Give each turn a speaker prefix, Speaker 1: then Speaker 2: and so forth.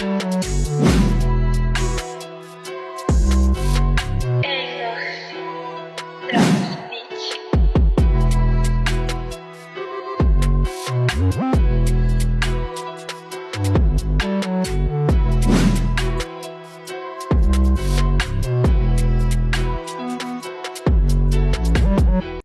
Speaker 1: you.